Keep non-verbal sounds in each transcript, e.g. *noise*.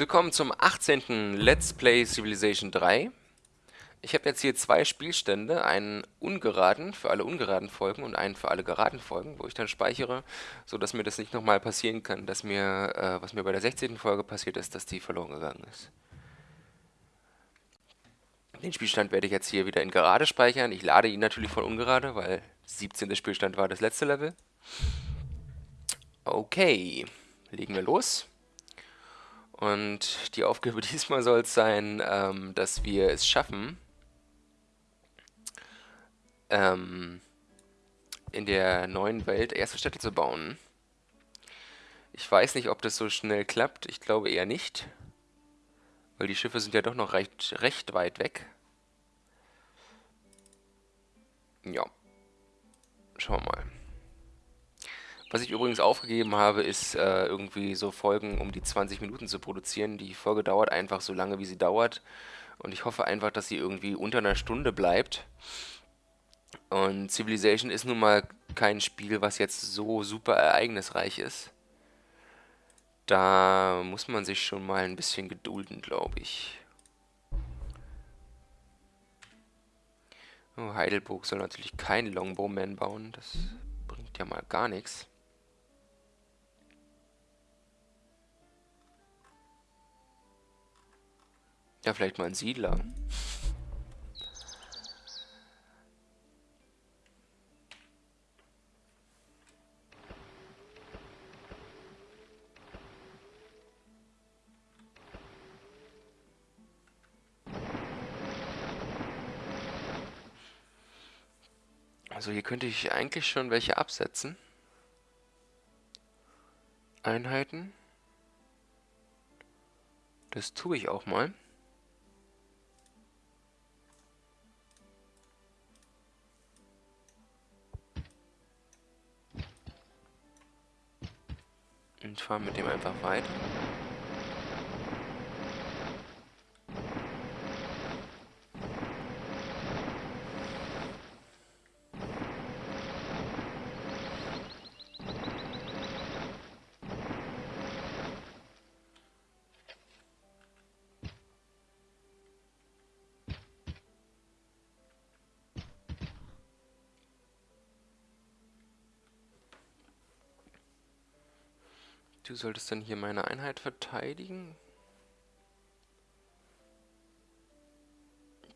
Willkommen zum 18. Let's Play Civilization 3. Ich habe jetzt hier zwei Spielstände, einen ungeraden für alle ungeraden Folgen und einen für alle geraden Folgen, wo ich dann speichere, sodass mir das nicht nochmal passieren kann, dass mir, äh, was mir bei der 16. Folge passiert ist, dass die verloren gegangen ist. Den Spielstand werde ich jetzt hier wieder in gerade speichern. Ich lade ihn natürlich von ungerade, weil 17. Spielstand war das letzte Level. Okay, legen wir los. Und die Aufgabe *laughs* diesmal soll es sein, ähm, dass wir es schaffen, ähm, in der neuen Welt erste Städte zu bauen. Ich weiß nicht, ob das so schnell klappt. Ich glaube eher nicht. Weil die Schiffe sind ja doch noch recht, recht weit weg. Ja. Schauen wir mal. Was ich übrigens aufgegeben habe, ist äh, irgendwie so Folgen um die 20 Minuten zu produzieren. Die Folge dauert einfach so lange, wie sie dauert. Und ich hoffe einfach, dass sie irgendwie unter einer Stunde bleibt. Und Civilization ist nun mal kein Spiel, was jetzt so super ereignisreich ist. Da muss man sich schon mal ein bisschen gedulden, glaube ich. Oh, Heidelburg soll natürlich kein Longbowman bauen. Das bringt ja mal gar nichts. Ja, vielleicht mal ein Siedler. Also hier könnte ich eigentlich schon welche absetzen. Einheiten. Das tue ich auch mal. Und fahren mit dem einfach weiter. Du solltest dann hier meine Einheit verteidigen.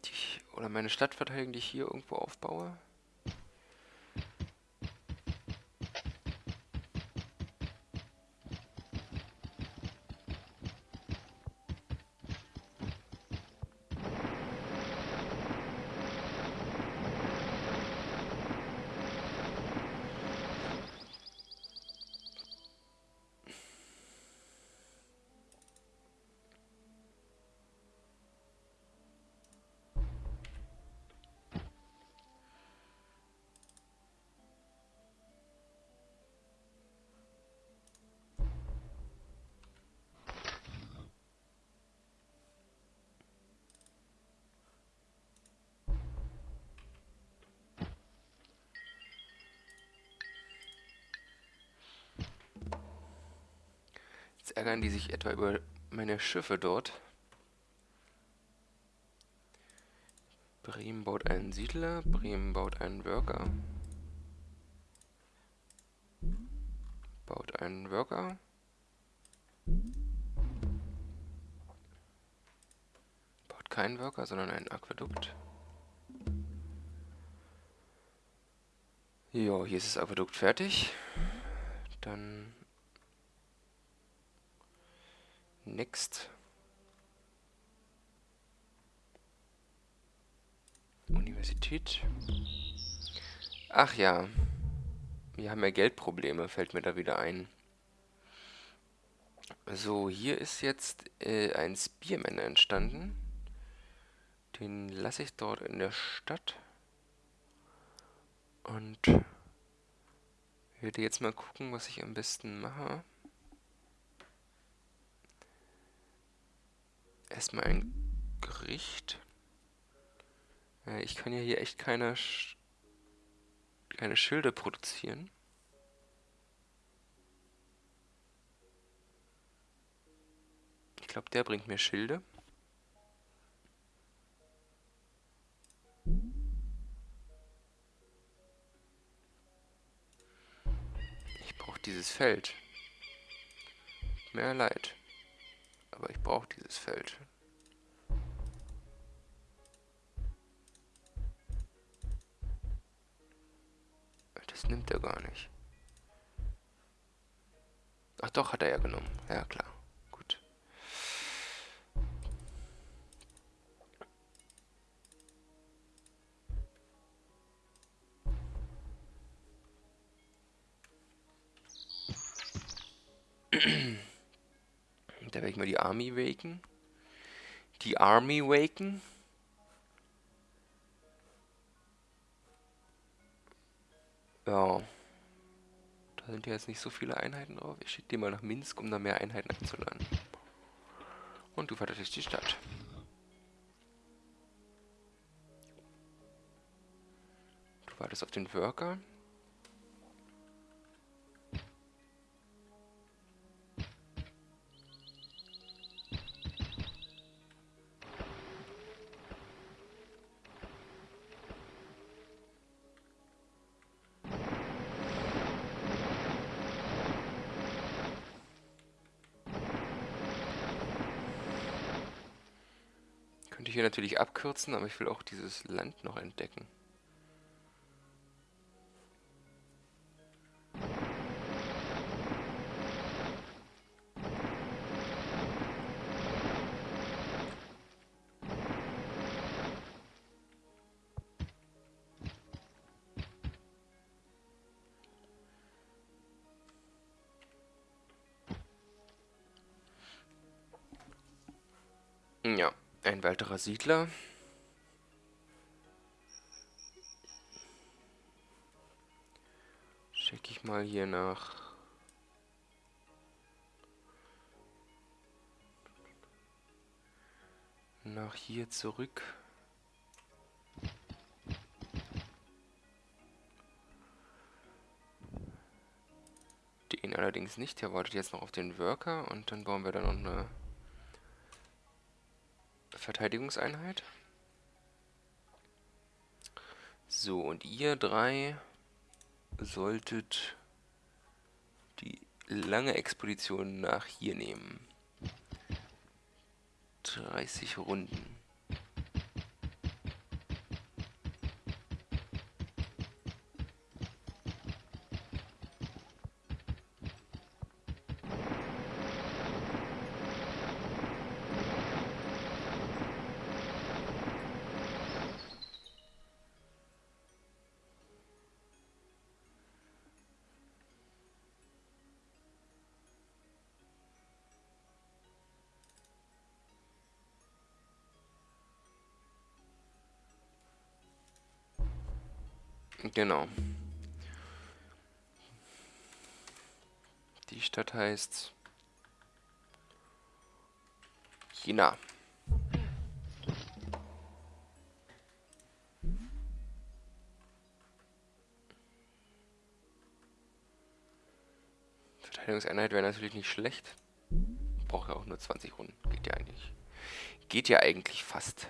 Die, oder meine Stadt verteidigen, die ich hier irgendwo aufbaue. Ärgern die sich etwa über meine Schiffe dort. Bremen baut einen Siedler, Bremen baut einen Worker. Baut einen Worker. Baut keinen Worker, sondern einen Aquädukt. Ja, hier ist das Aquädukt fertig. Dann Next. Universität. Ach ja. Wir haben ja Geldprobleme, fällt mir da wieder ein. So, hier ist jetzt äh, ein Spearman entstanden. Den lasse ich dort in der Stadt. Und werde jetzt mal gucken, was ich am besten mache. Erstmal ein Gericht. Äh, ich kann ja hier echt keine, Sch keine Schilde produzieren. Ich glaube, der bringt mir Schilde. Ich brauche dieses Feld. Mehr leid. Aber ich brauche dieses Feld. Das nimmt er gar nicht. Ach doch, hat er ja genommen. Ja, klar. Da werde ich mal die Army waken. Die Army waken. Ja. Da sind ja jetzt nicht so viele Einheiten drauf. Ich schicke die mal nach Minsk, um da mehr Einheiten einzuladen. Und du verteidigst die Stadt. Du wartest auf den Worker. Natürlich abkürzen, aber ich will auch dieses Land noch entdecken. Weiterer Siedler. Check ich mal hier nach... Nach hier zurück. Den allerdings nicht, der wartet jetzt noch auf den Worker und dann bauen wir dann noch eine Verteidigungseinheit. So, und ihr drei solltet die lange Expedition nach hier nehmen. 30 Runden. Genau. Die Stadt heißt China. Verteidigungseinheit wäre natürlich nicht schlecht. Braucht ja auch nur 20 Runden. Geht ja eigentlich. Geht ja eigentlich fast.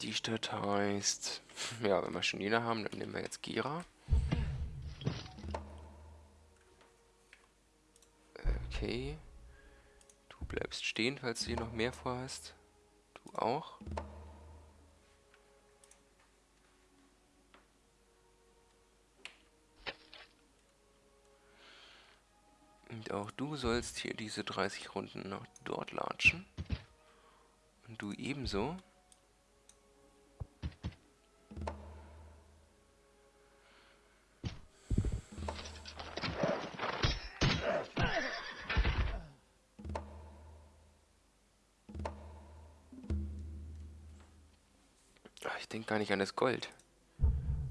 Die Stadt heißt... Ja, wenn wir schon Jena haben, dann nehmen wir jetzt Gera. Okay. Du bleibst stehen, falls du hier noch mehr vorhast. Du auch. Und auch du sollst hier diese 30 Runden noch dort latschen. Und du ebenso. Denke gar nicht an das Gold.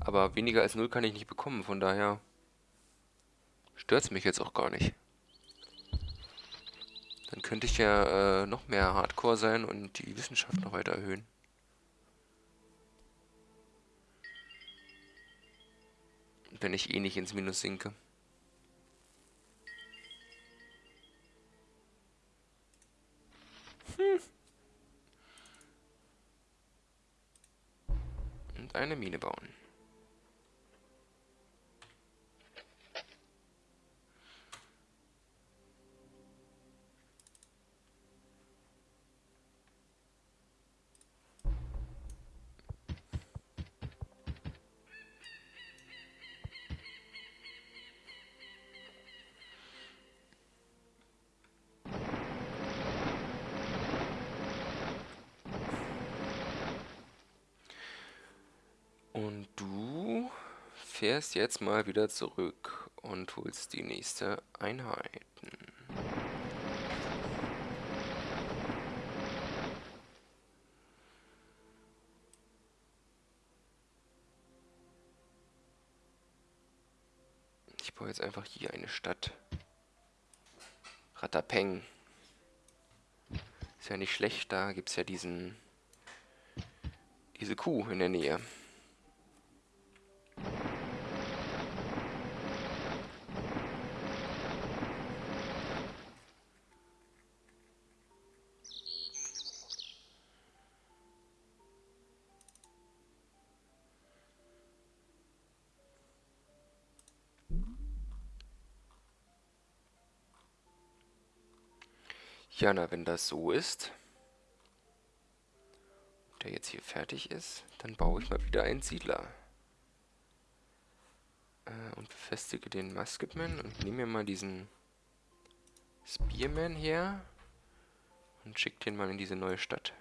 Aber weniger als null kann ich nicht bekommen, von daher stört es mich jetzt auch gar nicht. Dann könnte ich ja äh, noch mehr Hardcore sein und die Wissenschaft noch weiter erhöhen. wenn ich eh nicht ins Minus sinke. Hm. Eine Mine bauen. Und du fährst jetzt mal wieder zurück und holst die nächste Einheiten. Ich baue jetzt einfach hier eine Stadt. Ratapeng. Ist ja nicht schlecht, da gibt es ja diesen diese Kuh in der Nähe. Ja, na, wenn das so ist, der jetzt hier fertig ist, dann baue ich mal wieder einen Siedler. Äh, und befestige den Musketman und nehme mir mal diesen Spearman her und schicke den mal in diese neue Stadt.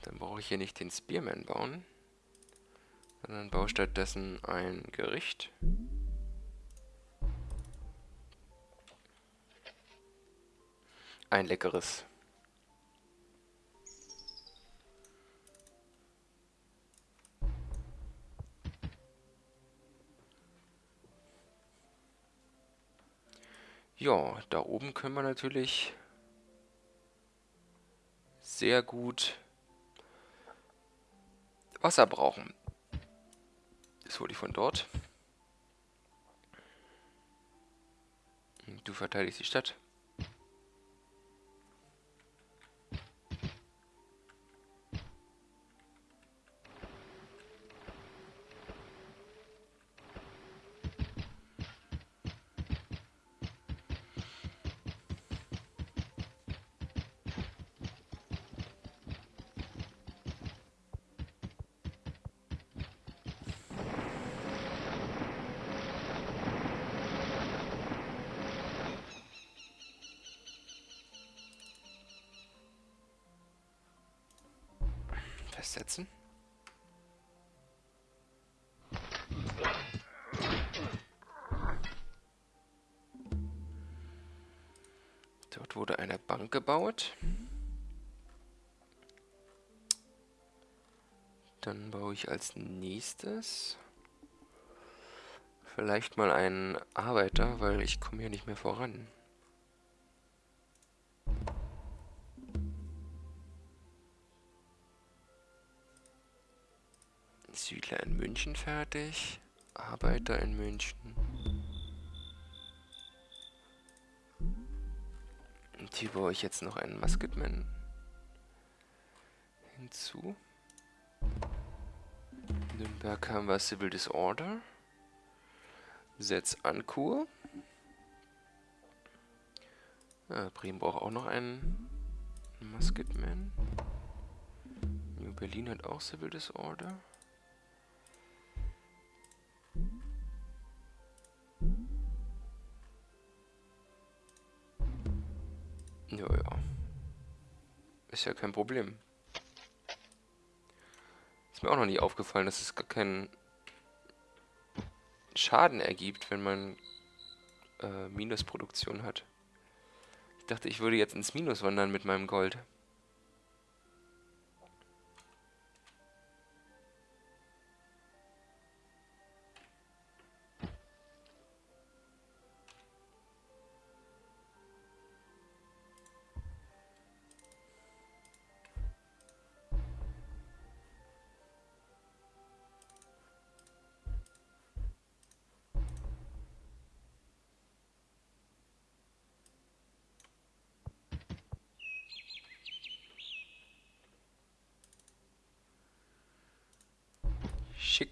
Dann brauche ich hier nicht den Spearman bauen sondern baue stattdessen ein Gericht. Ein leckeres. Ja, da oben können wir natürlich sehr gut Wasser brauchen. Das hole ich von dort. Du verteidigst die Stadt. Dort wurde eine Bank gebaut. Dann baue ich als nächstes vielleicht mal einen Arbeiter, weil ich komme hier nicht mehr voran. Siedler in München fertig. Arbeiter in München. Und hier baue ich jetzt noch einen Musketman hinzu. In Nürnberg haben wir Civil Disorder. Setz Ankur. Ah, Bremen braucht auch noch einen Musketman. New Berlin hat auch Civil Disorder. Ja, ja. Ist ja kein Problem. Ist mir auch noch nie aufgefallen, dass es gar keinen Schaden ergibt, wenn man äh, Minusproduktion hat. Ich dachte, ich würde jetzt ins Minus wandern mit meinem Gold.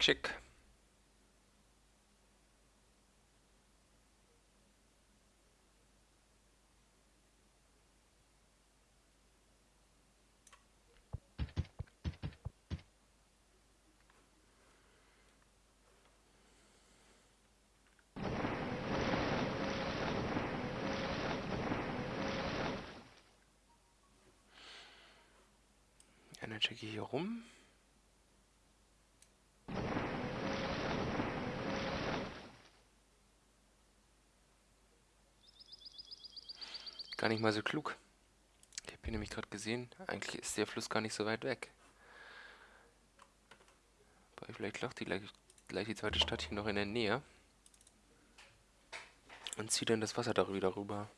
Schick, schick. Ich hier rum. Gar nicht mal so klug. Ich habe hier nämlich gerade gesehen, eigentlich ist der Fluss gar nicht so weit weg. Aber vielleicht lacht die gleich, gleich die zweite Stadt hier noch in der Nähe. Und zieht dann das Wasser darüber wieder rüber.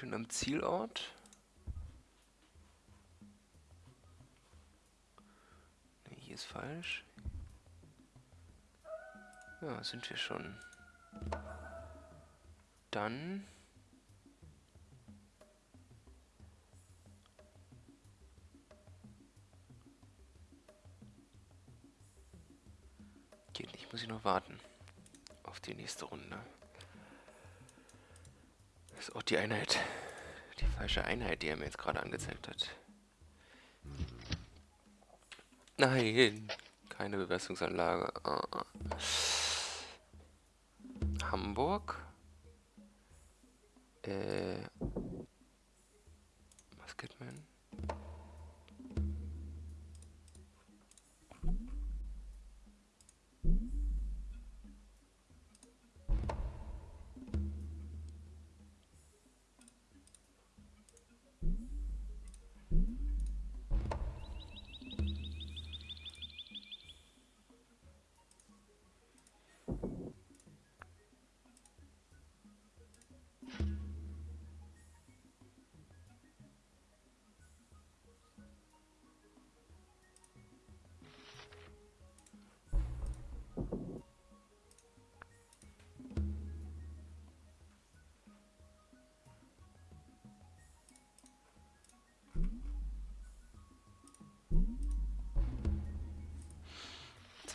Schon am Zielort? Nee, hier ist falsch. Ja, sind wir schon. Dann... Geht nicht, muss ich noch warten. Auf die nächste Runde. Ist auch die Einheit. Die falsche Einheit, die er mir jetzt gerade angezeigt hat. Nein, keine Bewässerungsanlage. Ah. Hamburg. Äh.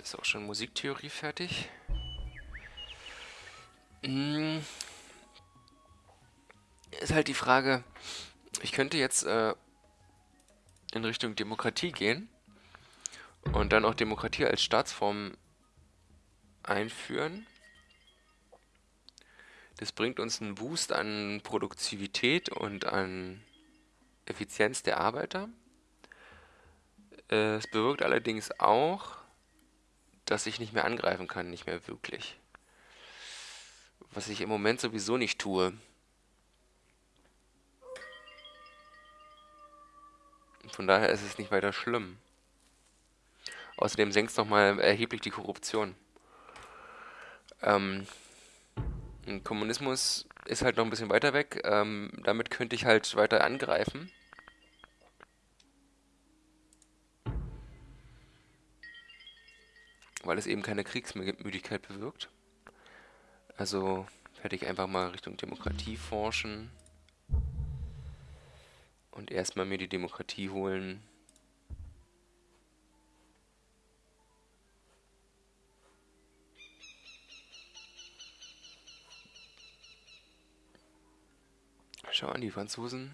Ist auch schon Musiktheorie fertig. Mm. Ist halt die Frage, ich könnte jetzt äh, in Richtung Demokratie gehen und dann auch Demokratie als Staatsform einführen. Das bringt uns einen Boost an Produktivität und an Effizienz der Arbeiter. Äh, Es bewirkt allerdings auch, dass ich nicht mehr angreifen kann, nicht mehr wirklich. Was ich im Moment sowieso nicht tue. Von daher ist es nicht weiter schlimm. Außerdem senkt es nochmal erheblich die Korruption. Ähm, Kommunismus ist halt noch ein bisschen weiter weg. Ähm, damit könnte ich halt weiter angreifen. weil es eben keine Kriegsmüdigkeit bewirkt. Also werde ich einfach mal Richtung Demokratie forschen und erstmal mir die Demokratie holen. Schau an, die Franzosen,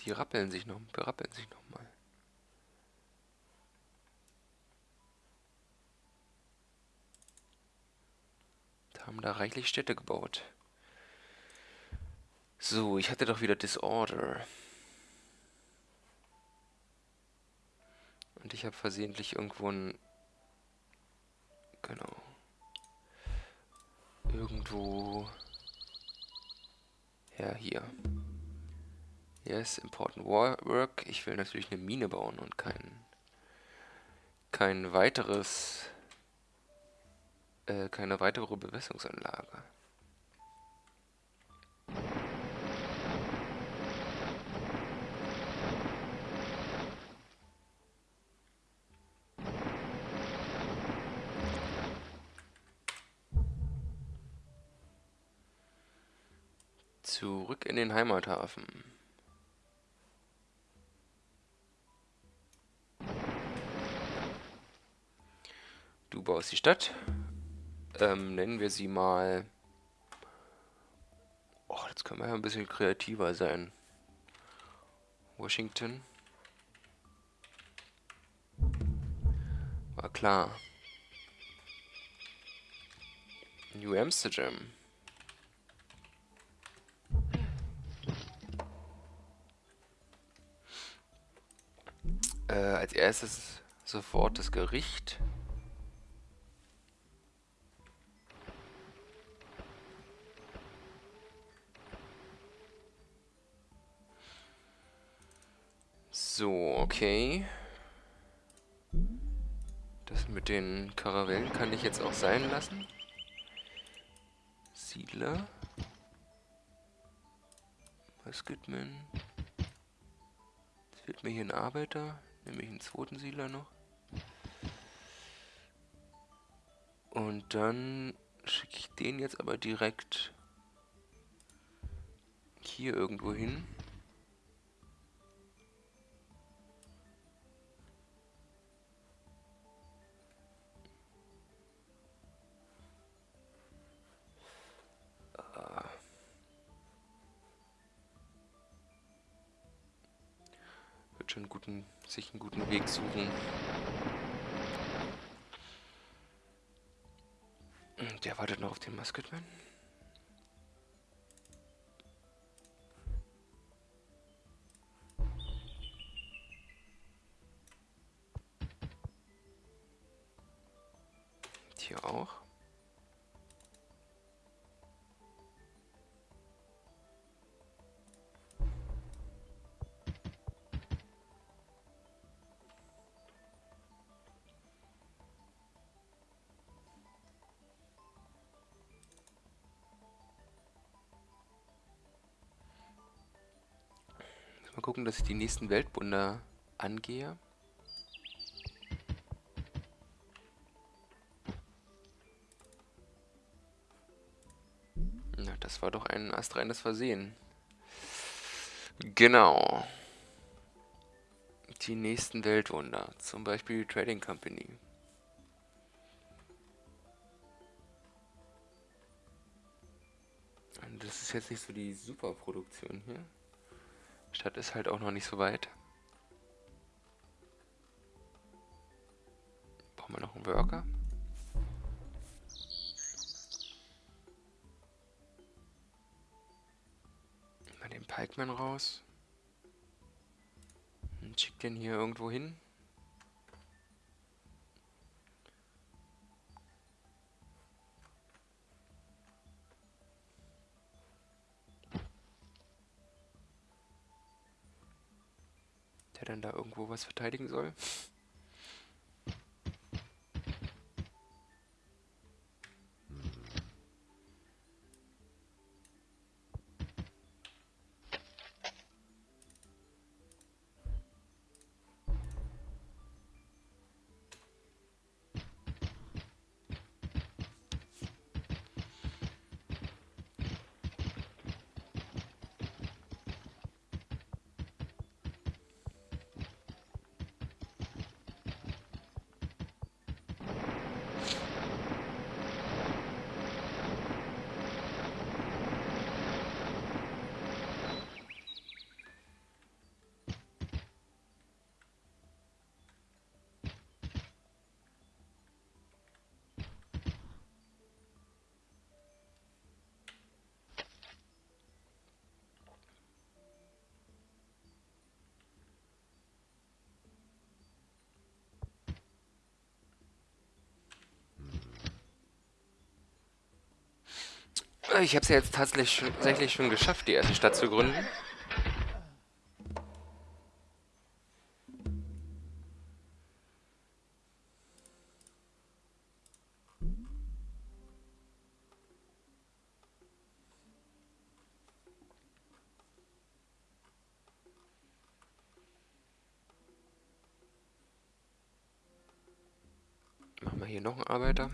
die rappeln sich noch, berappeln sich noch mal. Haben da reichlich Städte gebaut. So, ich hatte doch wieder Disorder. Und ich habe versehentlich irgendwo ein... Genau. Irgendwo... Ja, hier. Yes, important work. Ich will natürlich eine Mine bauen und kein... Kein weiteres äh, keine weitere Bewässerungsanlage. Zurück in den Heimathafen. Du baust die Stadt. Ähm, nennen wir sie mal... Oh, jetzt können wir ja ein bisschen kreativer sein. Washington. War klar. New Amsterdam. Äh, als erstes sofort das Gericht. So, okay. Das mit den Karavellen kann ich jetzt auch sein lassen. Siedler. Basketman. Jetzt fehlt mir hier ein Arbeiter. Nehme ich einen zweiten Siedler noch. Und dann schicke ich den jetzt aber direkt hier irgendwo hin. Schon guten, sich einen guten Weg suchen. Der wartet noch auf den Musketman. Gucken, dass ich die nächsten Weltwunder angehe. Na, das war doch ein astreines Versehen. Genau. Die nächsten Weltwunder. Zum Beispiel die Trading Company. das ist jetzt nicht so die Superproduktion hier. Stadt ist halt auch noch nicht so weit. Brauchen wir noch einen Worker? Mal den Pikeman raus. Und schick den hier irgendwo hin. Dann da irgendwo was verteidigen soll. Ich habe es ja jetzt tatsächlich schon, tatsächlich schon geschafft, die erste Stadt zu gründen. Machen wir hier noch einen Arbeiter.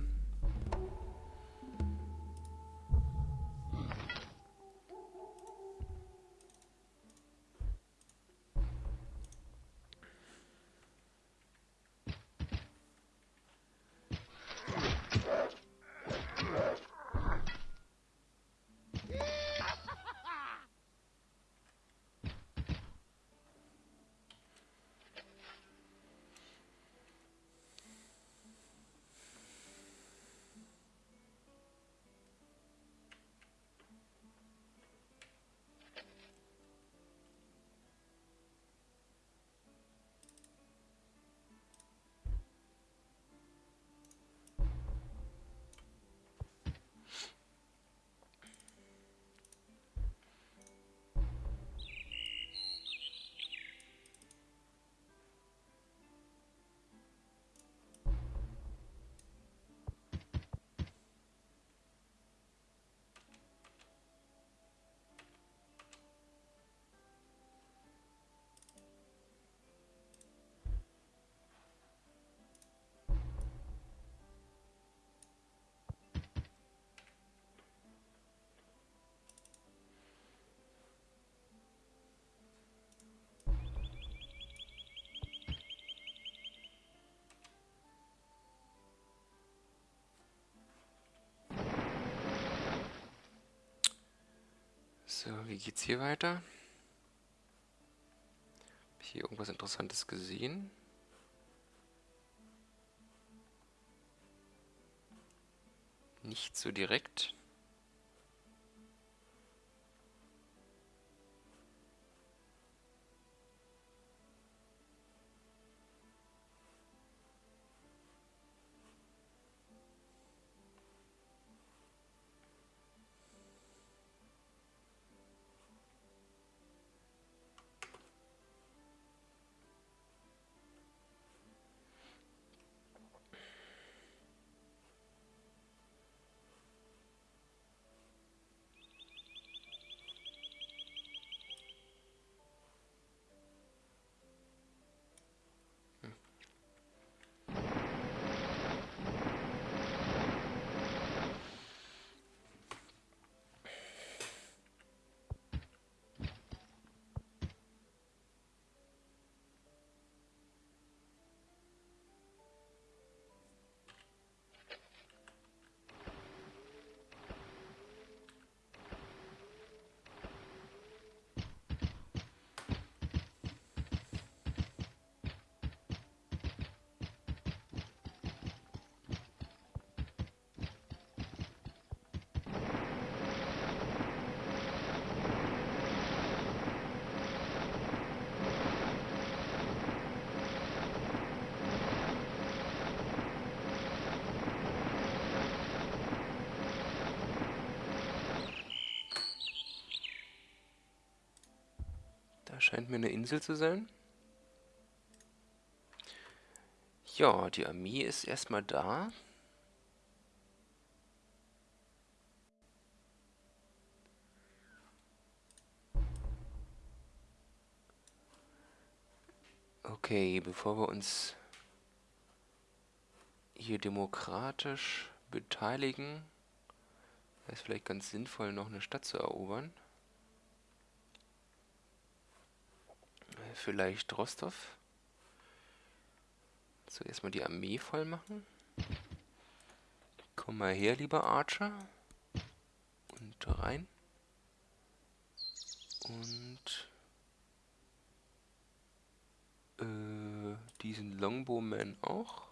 So, wie geht's hier weiter? Hab ich hier irgendwas Interessantes gesehen? Nicht so direkt. Scheint mir eine Insel zu sein. Ja, die Armee ist erstmal da. Okay, bevor wir uns hier demokratisch beteiligen, wäre es vielleicht ganz sinnvoll, noch eine Stadt zu erobern. Vielleicht Rostov. Zuerst mal die Armee voll machen. Komm mal her, lieber Archer. Und rein. Und äh, diesen Longbowman auch.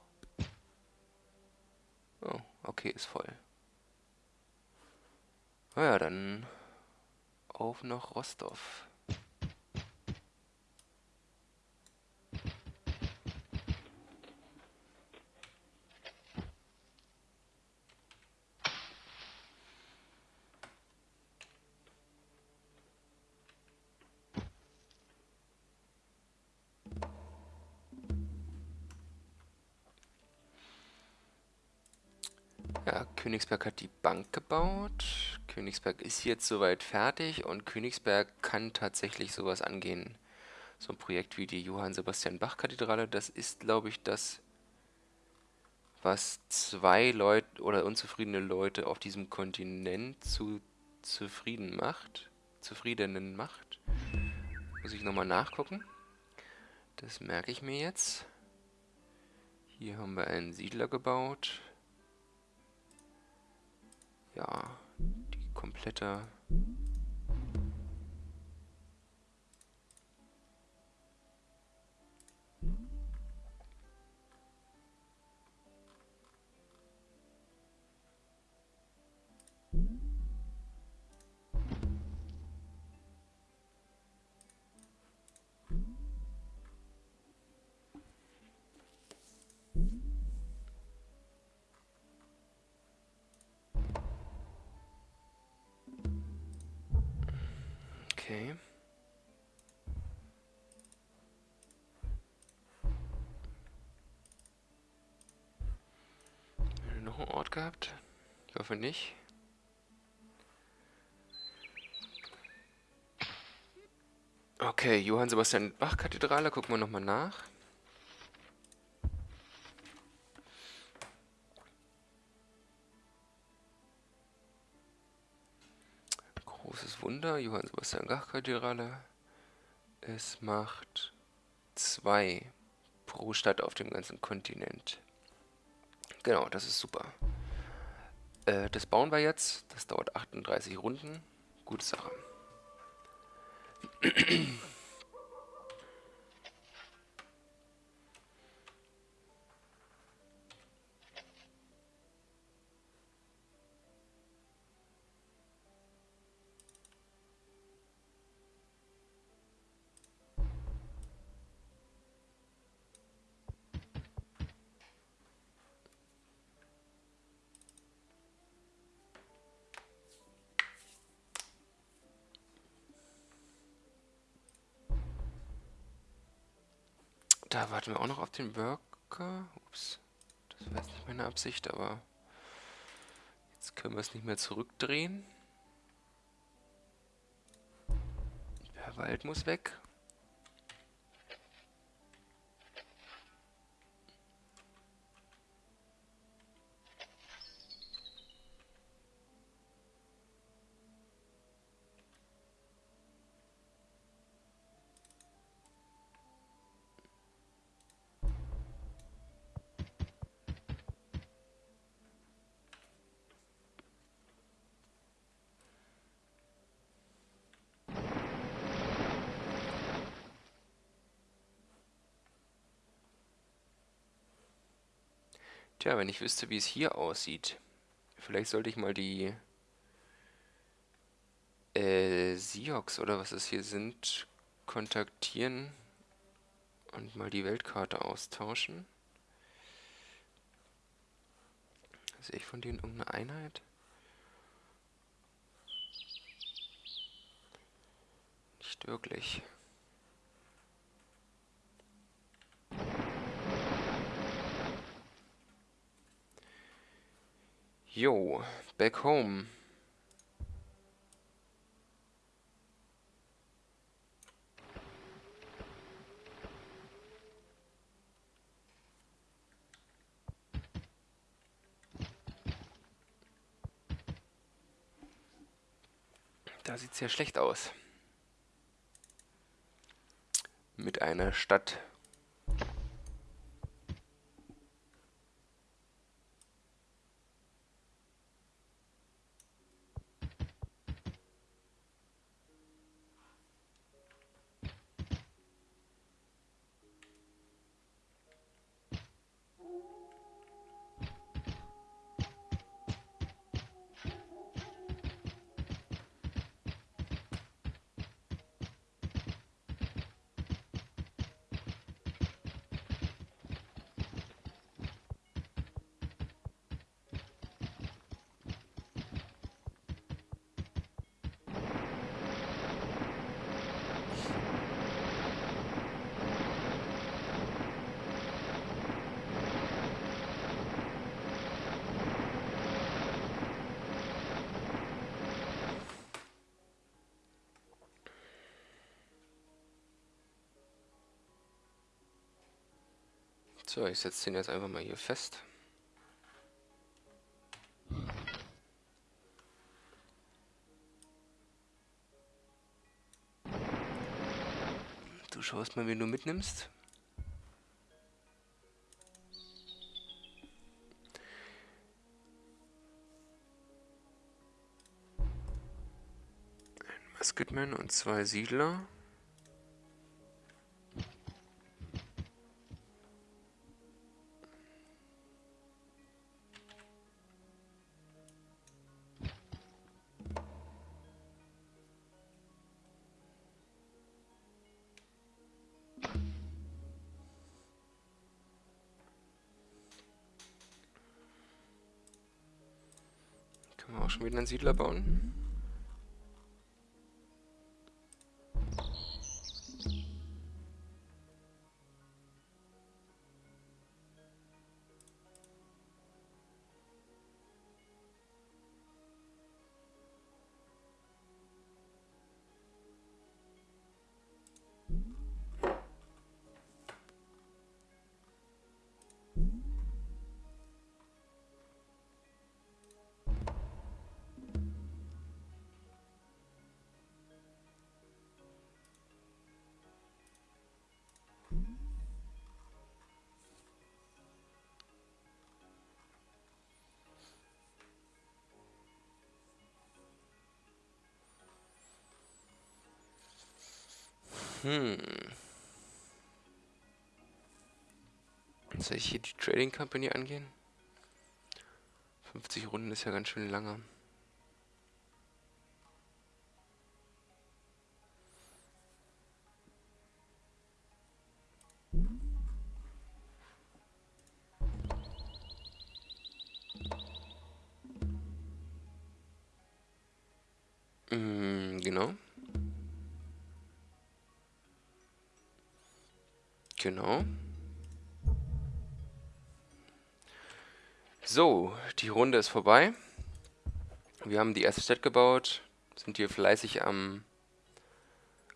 Oh, okay, ist voll. Naja, dann auf nach Rostov. Ja, Königsberg hat die Bank gebaut. Königsberg ist jetzt soweit fertig und Königsberg kann tatsächlich sowas angehen. So ein Projekt wie die Johann Sebastian Bach Kathedrale, das ist, glaube ich, das, was zwei Leute oder unzufriedene Leute auf diesem Kontinent zu zufrieden macht. Zufriedenen macht. Muss ich nochmal nachgucken. Das merke ich mir jetzt. Hier haben wir einen Siedler gebaut. Ja, die komplette... Okay. Noch einen Ort gehabt? Ich hoffe nicht. Okay, Johann Sebastian Bach Kathedrale, gucken wir nochmal nach. Wunder, Johann Sebastian Bach Kathedrale. Es macht zwei pro Stadt auf dem ganzen Kontinent. Genau, das ist super. Äh, das bauen wir jetzt. Das dauert 38 Runden. Gute Sache. Da warten wir auch noch auf den Worker. Ups, das war jetzt nicht meine Absicht, aber jetzt können wir es nicht mehr zurückdrehen. Der Wald muss weg. Tja, wenn ich wüsste, wie es hier aussieht. Vielleicht sollte ich mal die äh, Siox oder was es hier sind, kontaktieren und mal die Weltkarte austauschen. Sehe ich von denen irgendeine Einheit? Nicht wirklich. Jo, back home. Da sieht es ja schlecht aus. Mit einer Stadt So, ich setze den jetzt einfach mal hier fest. Du schaust mal, wen du mitnimmst. Ein Musketman und zwei Siedler. Auch schon wieder einen Siedler bauen? Hm. Soll ich hier die Trading Company angehen? 50 Runden ist ja ganz schön lange. Mm, genau. Genau. So, die Runde ist vorbei. Wir haben die erste Stadt gebaut, sind hier fleißig am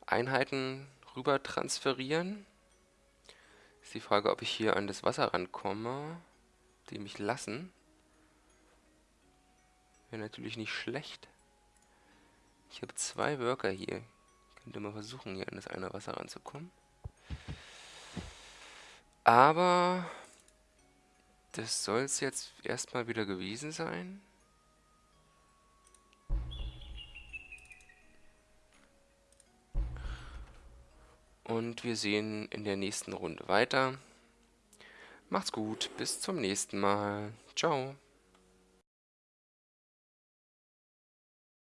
Einheiten rüber transferieren. Ist die Frage, ob ich hier an das Wasser rankomme, die mich lassen. Wäre natürlich nicht schlecht. Ich habe zwei Worker hier. Könnte mal versuchen, hier an das eine Wasser ranzukommen. Aber das soll es jetzt erstmal wieder gewesen sein. Und wir sehen in der nächsten Runde weiter. Macht's gut, bis zum nächsten Mal. Ciao.